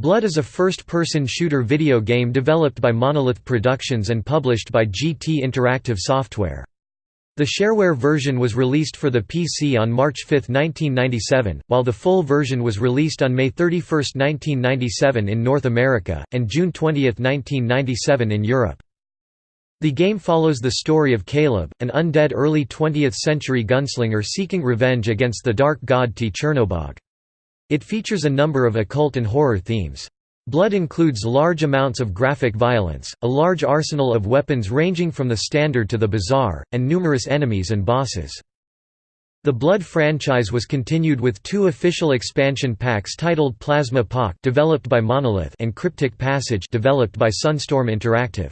Blood is a first-person shooter video game developed by Monolith Productions and published by GT Interactive Software. The shareware version was released for the PC on March 5, 1997, while the full version was released on May 31, 1997 in North America, and June 20, 1997 in Europe. The game follows the story of Caleb, an undead early 20th-century gunslinger seeking revenge against the dark god T. Chernobog. It features a number of occult and horror themes. Blood includes large amounts of graphic violence, a large arsenal of weapons ranging from the standard to the bizarre, and numerous enemies and bosses. The Blood franchise was continued with two official expansion packs titled Plasma Pak developed by Monolith and Cryptic Passage developed by Sunstorm Interactive.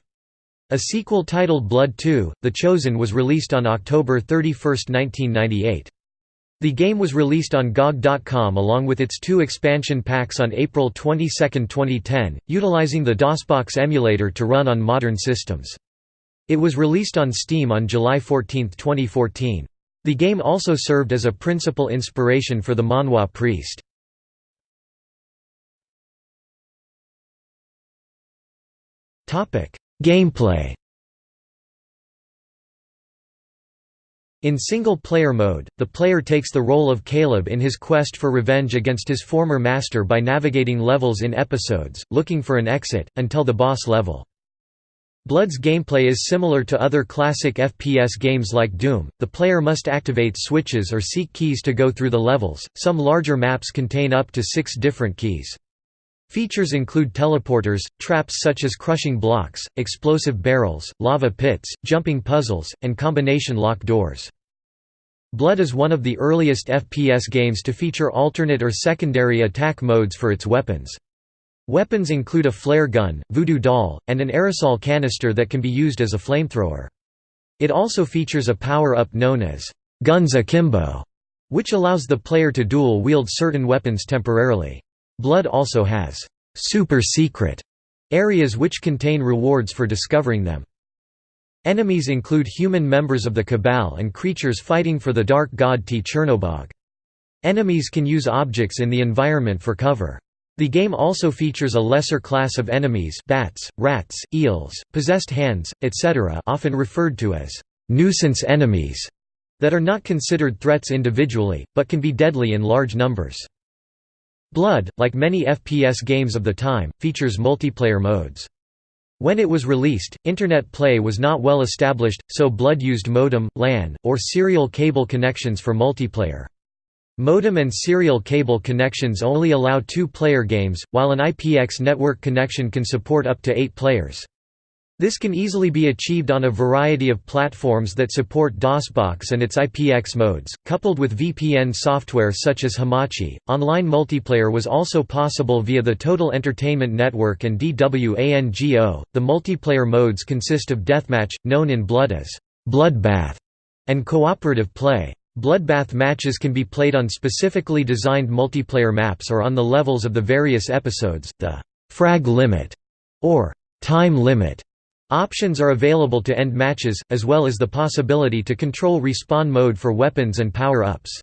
A sequel titled Blood 2: The Chosen was released on October 31, 1998. The game was released on GOG.com along with its two expansion packs on April 22, 2010, utilizing the DOSBox emulator to run on modern systems. It was released on Steam on July 14, 2014. The game also served as a principal inspiration for the manhwa Priest. Gameplay In single-player mode, the player takes the role of Caleb in his quest for revenge against his former master by navigating levels in episodes, looking for an exit, until the boss level. Blood's gameplay is similar to other classic FPS games like Doom, the player must activate switches or seek keys to go through the levels, some larger maps contain up to six different keys. Features include teleporters, traps such as crushing blocks, explosive barrels, lava pits, jumping puzzles, and combination lock doors. Blood is one of the earliest FPS games to feature alternate or secondary attack modes for its weapons. Weapons include a flare gun, voodoo doll, and an aerosol canister that can be used as a flamethrower. It also features a power-up known as Guns Akimbo, which allows the player to dual-wield certain weapons temporarily. Blood also has super secret areas which contain rewards for discovering them. Enemies include human members of the Cabal and creatures fighting for the dark god T. Chernobog. Enemies can use objects in the environment for cover. The game also features a lesser class of enemies bats, rats, eels, possessed hands, etc. often referred to as «nuisance enemies» that are not considered threats individually, but can be deadly in large numbers. Blood, like many FPS games of the time, features multiplayer modes. When it was released, Internet play was not well established, so Blood used modem, LAN, or serial cable connections for multiplayer. Modem and serial cable connections only allow two-player games, while an IPX network connection can support up to eight players. This can easily be achieved on a variety of platforms that support DOSBox and its IPX modes, coupled with VPN software such as Hamachi. Online multiplayer was also possible via the Total Entertainment Network and DWANGO. The multiplayer modes consist of deathmatch, known in Blood as Bloodbath, and cooperative play. Bloodbath matches can be played on specifically designed multiplayer maps or on the levels of the various episodes. The frag limit or time limit Options are available to end matches, as well as the possibility to control respawn mode for weapons and power-ups.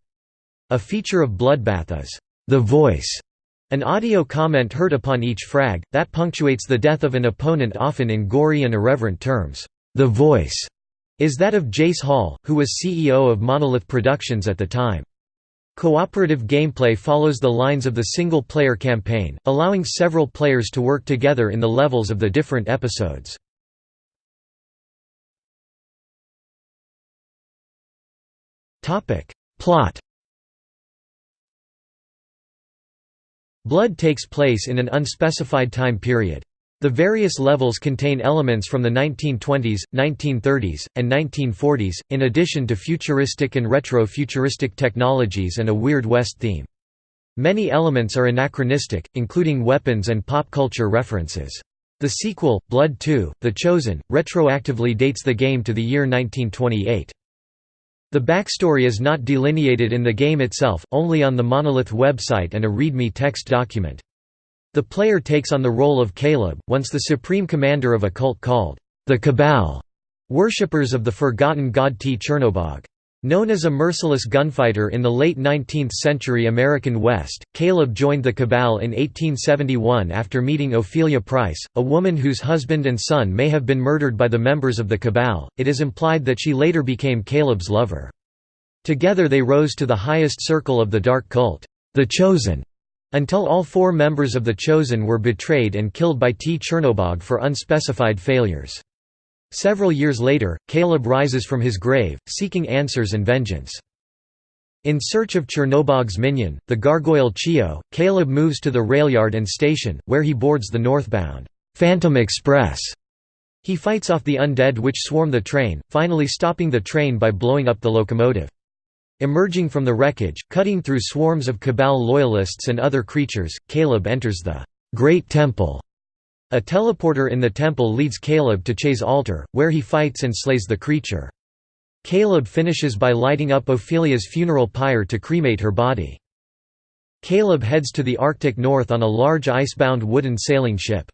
A feature of Bloodbath is, "...the voice", an audio comment heard upon each frag, that punctuates the death of an opponent often in gory and irreverent terms. The voice is that of Jace Hall, who was CEO of Monolith Productions at the time. Cooperative gameplay follows the lines of the single-player campaign, allowing several players to work together in the levels of the different episodes. Plot Blood takes place in an unspecified time period. The various levels contain elements from the 1920s, 1930s, and 1940s, in addition to futuristic and retro-futuristic technologies and a Weird West theme. Many elements are anachronistic, including weapons and pop culture references. The sequel, Blood 2, The Chosen, retroactively dates the game to the year 1928. The backstory is not delineated in the game itself, only on the Monolith website and a README text document. The player takes on the role of Caleb, once the supreme commander of a cult called the Cabal, worshippers of the forgotten god T. Chernobog. Known as a merciless gunfighter in the late 19th-century American West, Caleb joined the Cabal in 1871 after meeting Ophelia Price, a woman whose husband and son may have been murdered by the members of the Cabal. It is implied that she later became Caleb's lover. Together they rose to the highest circle of the dark cult, the Chosen, until all four members of the Chosen were betrayed and killed by T. Chernobog for unspecified failures. Several years later, Caleb rises from his grave, seeking answers and vengeance. In search of Chernobog's minion, the gargoyle Cheogh, Caleb moves to the railyard and station, where he boards the northbound Phantom Express. He fights off the undead which swarm the train, finally stopping the train by blowing up the locomotive. Emerging from the wreckage, cutting through swarms of Cabal loyalists and other creatures, Caleb enters the Great Temple a teleporter in the temple leads Caleb to Cheogh's altar, where he fights and slays the creature. Caleb finishes by lighting up Ophelia's funeral pyre to cremate her body. Caleb heads to the Arctic North on a large ice-bound wooden sailing ship.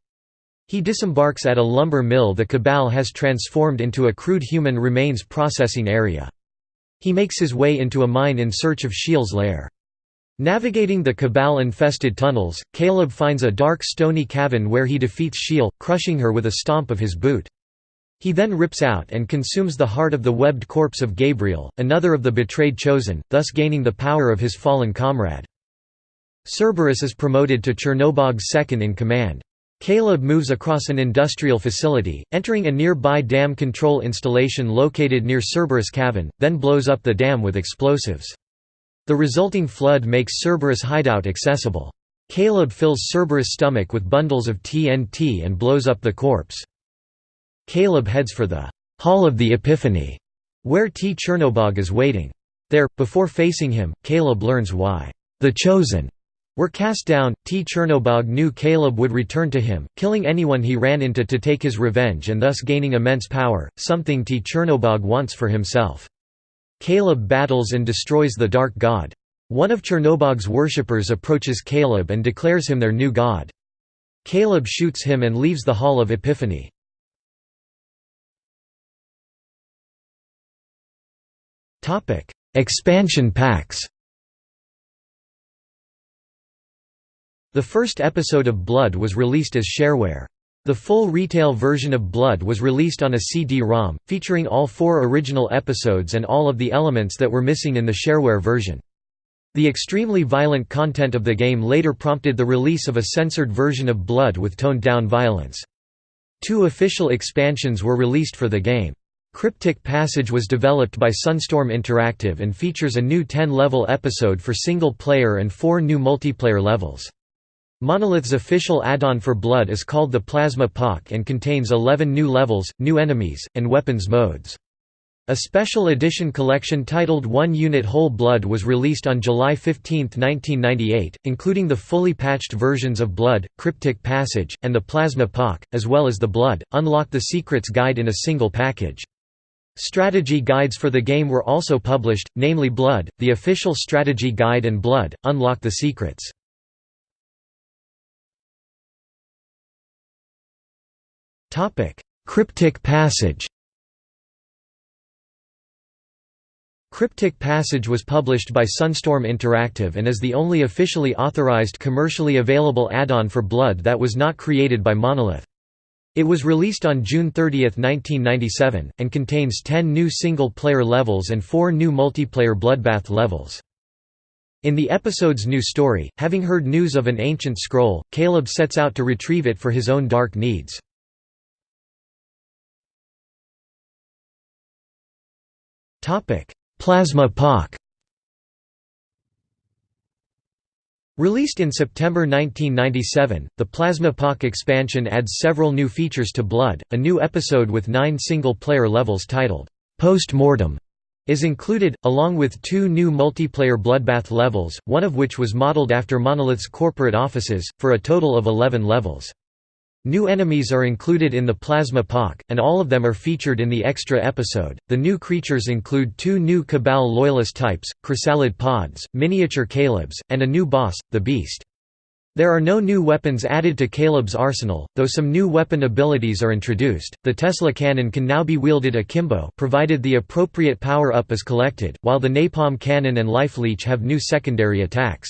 He disembarks at a lumber mill the Cabal has transformed into a crude human remains processing area. He makes his way into a mine in search of Shial's lair. Navigating the Cabal-infested tunnels, Caleb finds a dark stony cavern where he defeats Shial, crushing her with a stomp of his boot. He then rips out and consumes the heart of the webbed corpse of Gabriel, another of the betrayed Chosen, thus gaining the power of his fallen comrade. Cerberus is promoted to Chernobog's second in command. Caleb moves across an industrial facility, entering a nearby dam control installation located near Cerberus Cavern, then blows up the dam with explosives. The resulting flood makes Cerberus' hideout accessible. Caleb fills Cerberus' stomach with bundles of TNT and blows up the corpse. Caleb heads for the Hall of the Epiphany, where T. Chernobog is waiting. There, before facing him, Caleb learns why the Chosen were cast down. T. Chernobog knew Caleb would return to him, killing anyone he ran into to take his revenge and thus gaining immense power, something T. Chernobog wants for himself. Caleb battles and destroys the Dark God. One of Chernobog's worshippers approaches Caleb and declares him their new god. Caleb shoots him and leaves the Hall of Epiphany. Expansion packs The first episode of Blood was released as shareware. The full retail version of Blood was released on a CD-ROM, featuring all four original episodes and all of the elements that were missing in the shareware version. The extremely violent content of the game later prompted the release of a censored version of Blood with toned-down violence. Two official expansions were released for the game. Cryptic Passage was developed by Sunstorm Interactive and features a new 10-level episode for single-player and four new multiplayer levels. Monolith's official add-on for Blood is called the Plasma Pak and contains 11 new levels, new enemies, and weapons modes. A special edition collection titled One Unit Whole Blood was released on July 15, 1998, including the fully patched versions of Blood, Cryptic Passage, and the Plasma Pak, as well as the Blood, Unlock the Secrets guide in a single package. Strategy guides for the game were also published, namely Blood, the official strategy guide and Blood, Unlock the Secrets. Cryptic passage Cryptic Passage was published by Sunstorm Interactive and is the only officially authorized commercially available add-on for Blood that was not created by Monolith. It was released on June 30, 1997, and contains 10 new single-player levels and 4 new multiplayer Bloodbath levels. In the episode's new story, having heard news of an ancient scroll, Caleb sets out to retrieve it for his own dark needs. Plasma Pak Released in September 1997, the Plasma Pak expansion adds several new features to Blood. A new episode with nine single player levels titled, Post Mortem, is included, along with two new multiplayer Bloodbath levels, one of which was modeled after Monolith's corporate offices, for a total of 11 levels. New enemies are included in the Plasma Pak, and all of them are featured in the extra episode. The new creatures include two new Cabal Loyalist types, Chrysalid Pods, miniature Calebs, and a new boss, the Beast. There are no new weapons added to Caleb's arsenal, though some new weapon abilities are introduced. The Tesla cannon can now be wielded akimbo provided the appropriate power-up is collected, while the napalm cannon and life leech have new secondary attacks.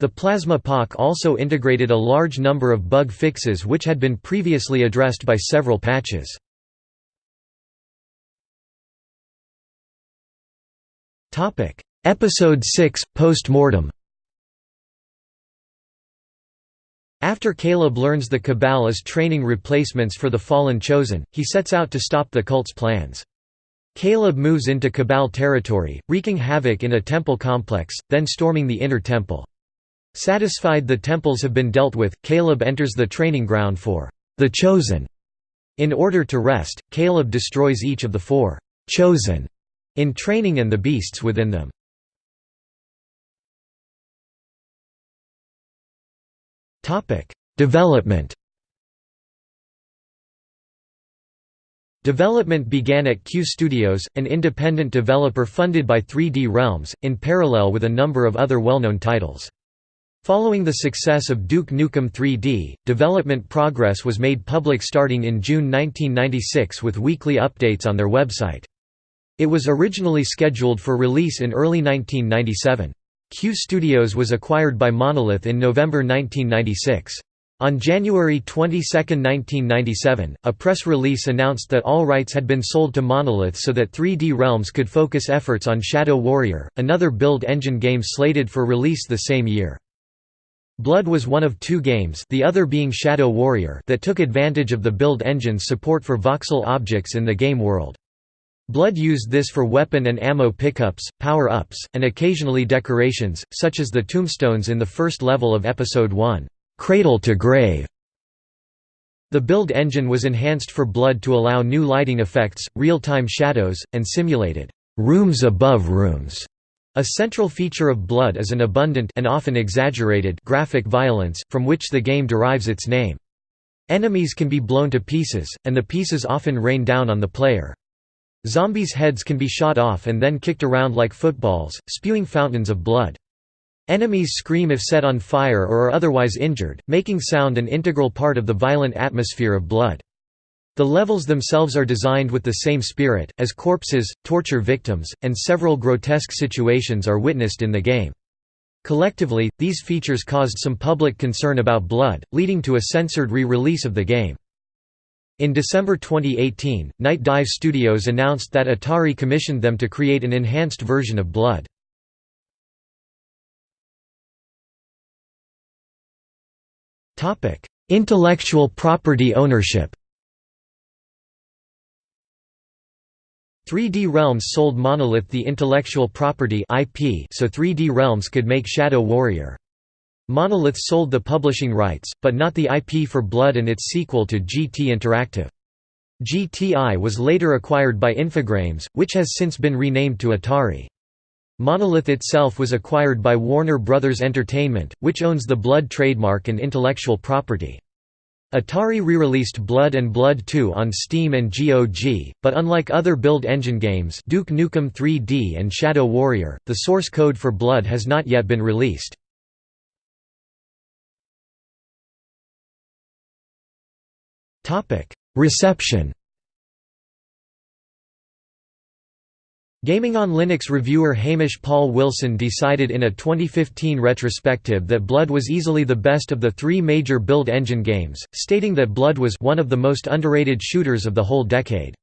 The Plasma Pak also integrated a large number of bug fixes which had been previously addressed by several patches. Episode 6 – Post-mortem After Caleb learns the Cabal is training replacements for the Fallen Chosen, he sets out to stop the cult's plans. Caleb moves into Cabal territory, wreaking havoc in a temple complex, then storming the inner temple. Satisfied the temples have been dealt with, Caleb enters the training ground for the Chosen. In order to rest, Caleb destroys each of the four Chosen in training and the beasts within them. Development Development began at Q Studios, an independent developer funded by 3D Realms, in parallel with a number of other well-known titles. Following the success of Duke Nukem 3D, development progress was made public starting in June 1996 with weekly updates on their website. It was originally scheduled for release in early 1997. Q Studios was acquired by Monolith in November 1996. On January 22, 1997, a press release announced that all rights had been sold to Monolith so that 3D Realms could focus efforts on Shadow Warrior, another build engine game slated for release the same year. Blood was one of two games the other being Shadow Warrior that took advantage of the build engine's support for voxel objects in the game world. Blood used this for weapon and ammo pickups, power-ups, and occasionally decorations, such as the tombstones in the first level of Episode 1, "'Cradle to Grave". The build engine was enhanced for Blood to allow new lighting effects, real-time shadows, and simulated "'rooms above rooms'". A central feature of Blood is an abundant and often exaggerated graphic violence, from which the game derives its name. Enemies can be blown to pieces, and the pieces often rain down on the player. Zombies' heads can be shot off and then kicked around like footballs, spewing fountains of blood. Enemies scream if set on fire or are otherwise injured, making sound an integral part of the violent atmosphere of blood. The levels themselves are designed with the same spirit, as corpses, torture victims, and several grotesque situations are witnessed in the game. Collectively, these features caused some public concern about Blood, leading to a censored re-release of the game. In December 2018, Night Dive Studios announced that Atari commissioned them to create an enhanced version of Blood. Intellectual property ownership 3D Realms sold Monolith the intellectual property IP so 3D Realms could make Shadow Warrior. Monolith sold the publishing rights, but not the IP for Blood and its sequel to GT Interactive. GTI was later acquired by Infogrames, which has since been renamed to Atari. Monolith itself was acquired by Warner Bros. Entertainment, which owns the Blood trademark and intellectual property. Atari re-released Blood and Blood 2 on Steam and GOG, but unlike other build engine games Duke Nukem 3D and Shadow Warrior, the source code for Blood has not yet been released. Reception Gaming on Linux reviewer Hamish Paul Wilson decided in a 2015 retrospective that Blood was easily the best of the three major build engine games, stating that Blood was one of the most underrated shooters of the whole decade.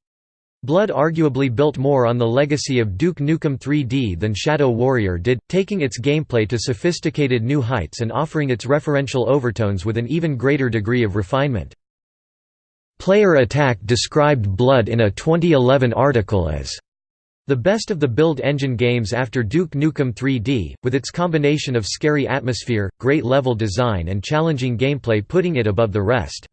Blood arguably built more on the legacy of Duke Nukem 3D than Shadow Warrior did, taking its gameplay to sophisticated new heights and offering its referential overtones with an even greater degree of refinement. Player Attack described Blood in a 2011 article as the best of the build engine games after Duke Nukem 3D, with its combination of scary atmosphere, great level design and challenging gameplay putting it above the rest.